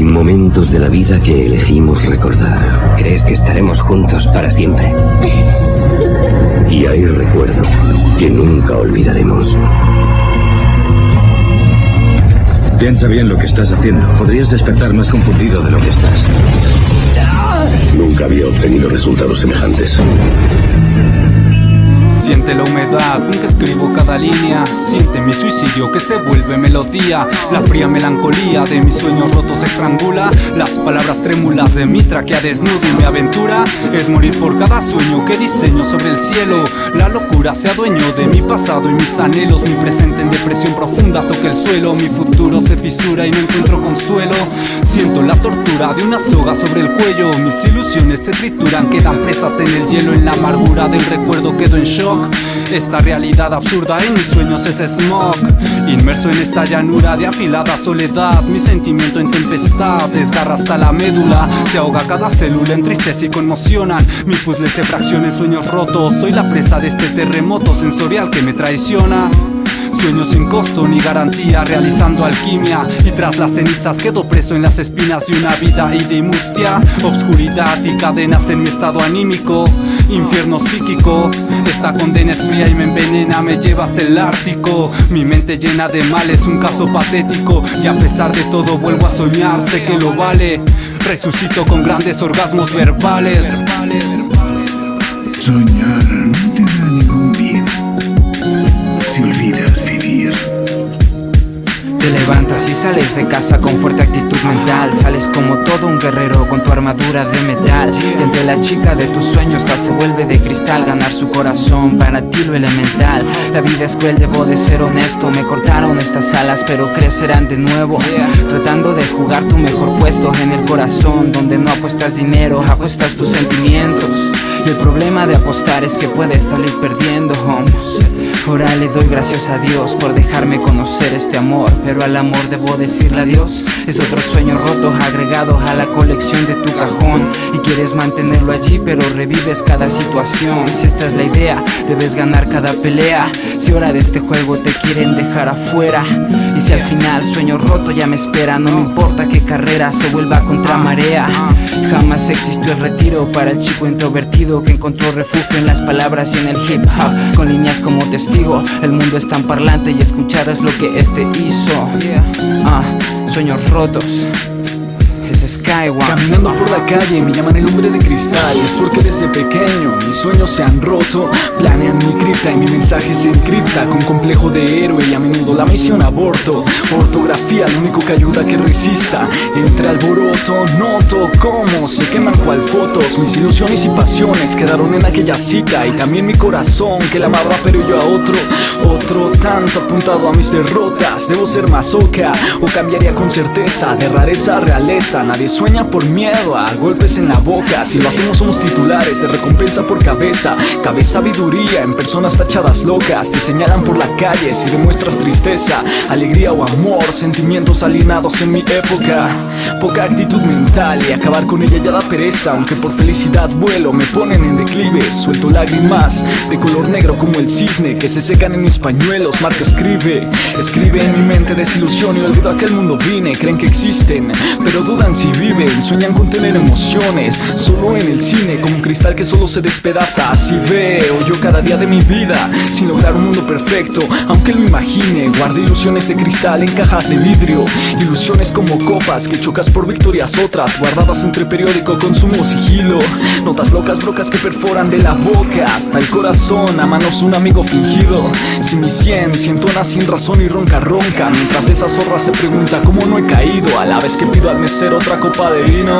momentos de la vida que elegimos recordar. ¿Crees que estaremos juntos para siempre? Y hay recuerdo que nunca olvidaremos. Piensa bien lo que estás haciendo. Podrías despertar más confundido de lo que estás. Nunca había obtenido resultados semejantes. Siente la humedad con que escribo cada línea. Siente mi suicidio que se vuelve melodía. La fría melancolía de mis sueños rotos estrangula. Las palabras trémulas de mi traquea desnudo y mi aventura. Es morir por cada sueño que diseño sobre el cielo. La locura se adueñó de mi pasado y mis anhelos. Mi presente en depresión profunda toca el suelo. Mi futuro se fisura y no encuentro consuelo. Siento la tortura de una soga sobre el cuello. Mis ilusiones se trituran, quedan presas en el hielo. En la amargura del recuerdo quedo en shock esta realidad absurda en mis sueños es smog. Inmerso en esta llanura de afilada soledad Mi sentimiento en tempestad desgarra hasta la médula. Se ahoga cada célula en tristeza y conmocionan. Mi puzzle se fracciona en sueños rotos. Soy la presa de este terremoto sensorial que me traiciona Sueño sin costo ni garantía, realizando alquimia. Y tras las cenizas quedo preso en las espinas de una vida y de mustia. Obscuridad y cadenas en mi estado anímico. Infierno psíquico Esta condena es fría y me envenena, me lleva hasta el Ártico. Mi mente llena de males, un caso patético. Y a pesar de todo vuelvo a soñar, sé que lo vale. Resucito con grandes orgasmos verbales. Soñar no te da levantas y sales de casa con fuerte actitud mental. Sales como todo un guerrero con tu armadura de metal. Y entre la chica de tus sueños se vuelve de cristal. Ganar su corazón para ti lo elemental. La vida es cruel, debo de ser honesto. Me cortaron estas alas pero crecerán de nuevo. Tratando de jugar tu mejor puesto en el corazón Donde no apuestas dinero, apuestas tus sentimientos. Y el problema de apostar es que puedes salir perdiendo, home Ahora le doy gracias a Dios por dejarme conocer este amor Pero al amor debo decirle adiós. Es otro sueño roto agregado a la colección de tu cajón Y quieres mantenerlo allí pero revives cada situación. Si esta es la idea, debes ganar cada pelea. Si ahora de este juego te quieren dejar afuera Y si al final sueño roto ya me espera No me importa qué carrera se vuelva contra marea. Jamás existió el retiro para el chico introvertido Que encontró refugio en las palabras y en el hip hop Con líneas como testigo el mundo es tan parlante y escuchar es lo que este hizo. Ah, sueños rotos es Skyward Caminando por la calle me llaman el hombre de cristal. Es porque desde pequeño mis sueños se han roto. Planean mi cripta y mi mensaje se encripta Con complejo de héroe y a menudo la misión aborto. Ortografía lo único que ayuda a que resista. Entre alboroto noto cómo se queman cual fotos. Mis ilusiones y pasiones quedaron en aquella cita. Y también mi corazón que la pero yo a otro Otro tanto apuntado a mis derrotas. Debo ser más oca o cambiaría con certeza De rareza a realeza Nadie sueña por miedo a golpes en la boca. Si lo hacemos somos titulares de recompensa por cabeza. Cabe sabiduría en personas tachadas locas. Te señalan por la calle si demuestras tristeza Alegría o amor, sentimientos alienados en mi época. Poca actitud mental y acabar con ella ya da pereza. Aunque por felicidad vuelo me ponen en declive. Suelto lágrimas de color negro como el cisne Que se secan en mis pañuelos, Marca escribe Escribe en mi mente desilusión y olvido a que el mundo vine Creen que existen, pero dudan si viven Sueñan con tener emociones. Solo en el cine como un cristal que solo se despedaza. Así veo yo cada día de mi vida Sin lograr un mundo perfecto. Aunque lo imagine Guardé ilusiones de cristal en cajas de vidrio. Ilusiones como copas que chocas por victorias otras Guardadas entre periódico, consumo, sigilo Notas locas, brocas que perforan de la boca Hasta el corazón, a manos un amigo fingido. Si mi cien, siento una sin razón y ronca ronca. Mientras esa zorra se pregunta cómo no he caído A la vez que pido al mesero otra copa de vino